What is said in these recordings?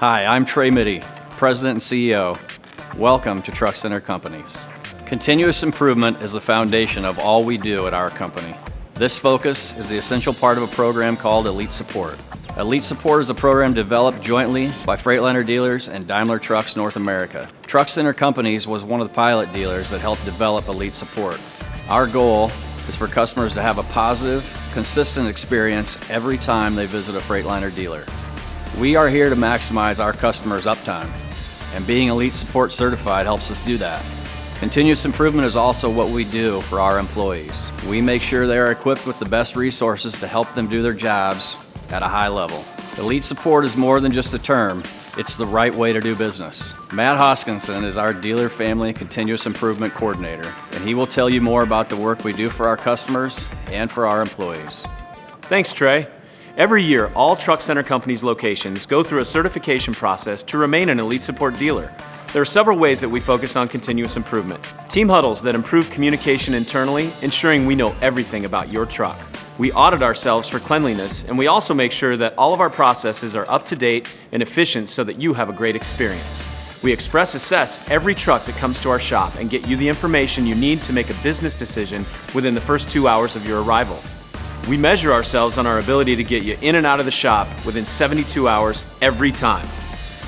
Hi, I'm Trey Mitty, President and CEO. Welcome to Truck Center Companies. Continuous improvement is the foundation of all we do at our company. This focus is the essential part of a program called Elite Support. Elite Support is a program developed jointly by Freightliner dealers and Daimler Trucks North America. Truck Center Companies was one of the pilot dealers that helped develop Elite Support. Our goal is for customers to have a positive, consistent experience every time they visit a Freightliner dealer. We are here to maximize our customers' uptime, and being Elite Support certified helps us do that. Continuous improvement is also what we do for our employees. We make sure they are equipped with the best resources to help them do their jobs at a high level. Elite Support is more than just a term, it's the right way to do business. Matt Hoskinson is our Dealer Family Continuous Improvement Coordinator, and he will tell you more about the work we do for our customers and for our employees. Thanks, Trey. Every year, all Truck Center Companies locations go through a certification process to remain an Elite Support dealer. There are several ways that we focus on continuous improvement. Team huddles that improve communication internally, ensuring we know everything about your truck. We audit ourselves for cleanliness, and we also make sure that all of our processes are up to date and efficient so that you have a great experience. We express assess every truck that comes to our shop and get you the information you need to make a business decision within the first two hours of your arrival. We measure ourselves on our ability to get you in and out of the shop within 72 hours every time.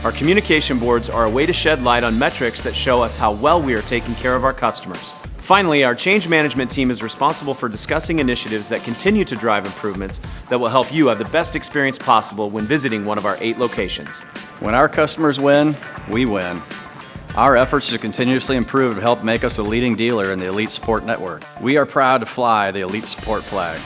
Our communication boards are a way to shed light on metrics that show us how well we are taking care of our customers. Finally, our change management team is responsible for discussing initiatives that continue to drive improvements that will help you have the best experience possible when visiting one of our eight locations. When our customers win, we win. Our efforts to continuously improve have helped make us a leading dealer in the Elite Support Network. We are proud to fly the Elite Support flag.